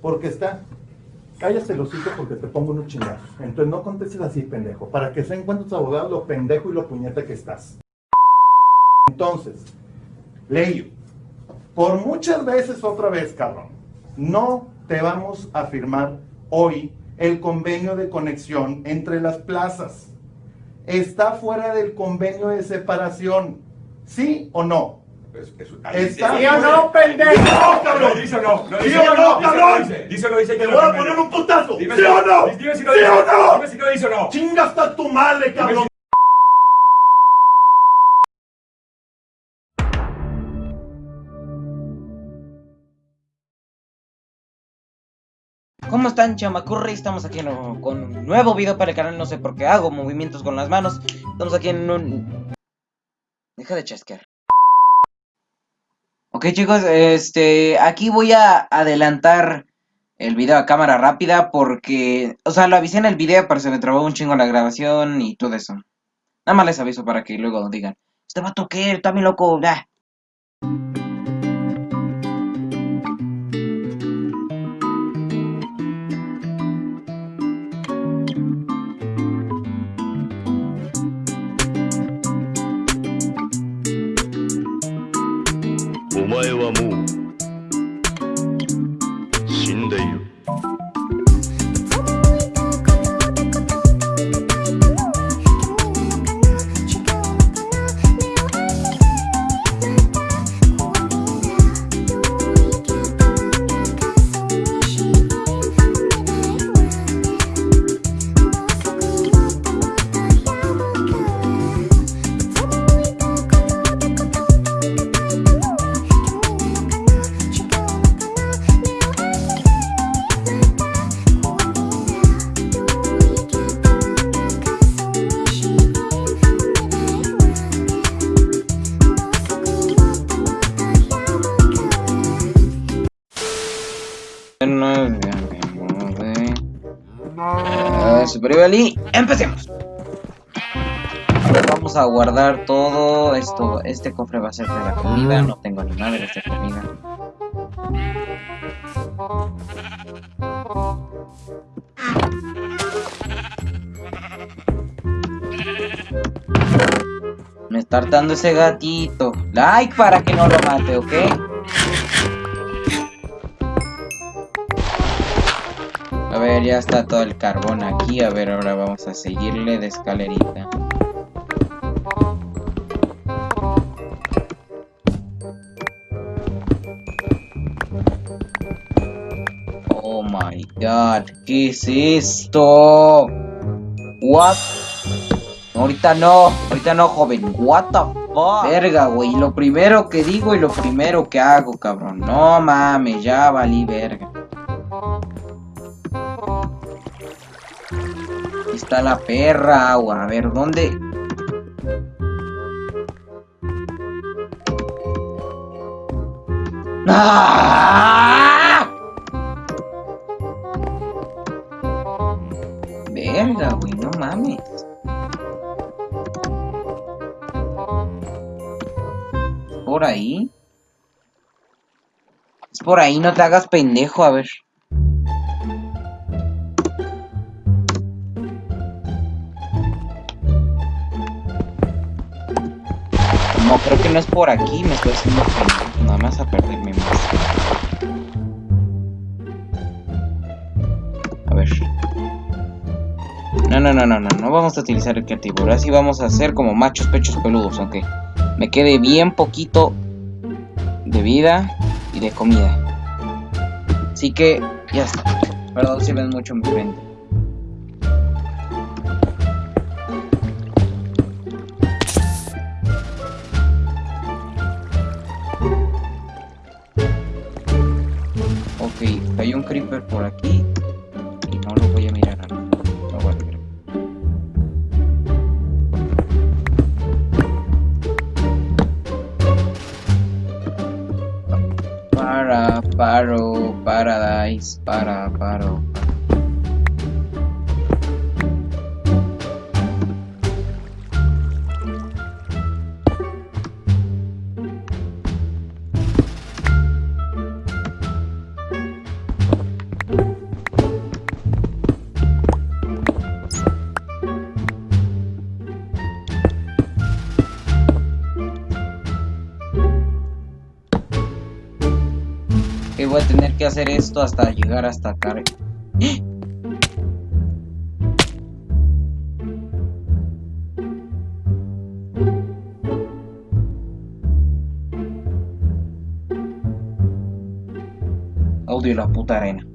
Porque está. Cállate los hijos porque te pongo unos chingazos. Entonces no contestes así, pendejo. Para que se den cuenta tus abogados lo pendejo y lo puñeta que estás. Entonces, Leyo, por muchas veces otra vez, cabrón, no te vamos a firmar hoy el convenio de conexión entre las plazas. Está fuera del convenio de separación. ¿Sí o no? Es- es- Está ¿Sí o no, pendejo? No, cabrón. Dice o no. no ¿Sí o no, cabrón? dice, o no dice. Te que voy no, a poner un putazo. Dime ¿Sí si- o no? Dime si no ¿Sí dice. o no? Dime si no dice o no. Chinga hasta tu madre, cabrón. ¿Cómo están, chamacurri? Estamos aquí en- con un nuevo video para el canal. No sé por qué hago movimientos con las manos. Estamos aquí en un. Deja de chasquear. Ok, chicos, este. Aquí voy a adelantar el video a cámara rápida porque. O sea, lo avisé en el video, pero se me trabó un chingo la grabación y todo eso. Nada más les aviso para que luego digan: Este vato que está bien loco. Ah. " Ah, Super empecemos. Vamos a guardar todo esto. Este cofre va a ser de la comida. No tengo ni madre de comida. Me está hartando ese gatito. Like para que no lo mate, ¿ok? Ver, ya está todo el carbón aquí. A ver, ahora vamos a seguirle de escalerita. Oh my god, ¿qué es esto? What? Ahorita no, ahorita no, joven. What the fuck? Verga, güey. Lo primero que digo y lo primero que hago, cabrón. No mames, ya valí verga. Está la perra agua. A ver, ¿dónde? ¡Ah! Verga, güey, no mames. ¿Por ahí? Es por ahí, no te hagas pendejo, a ver. No, creo que no es por aquí, me estoy haciendo nada más a perderme más. A ver. No, no, no, no, no, no vamos a utilizar el creativo, ahora vamos a hacer como machos pechos peludos, aunque me quede bien poquito de vida y de comida. Así que, ya está. Perdón si ven mucho mi frente. Ok, hay un creeper por aquí. Y no lo voy a mirar ahora. Lo voy a mirar. Para, paro, paradise, para, paro. Voy a tener que hacer esto hasta llegar hasta acá. ¡Eh! Odio la puta arena.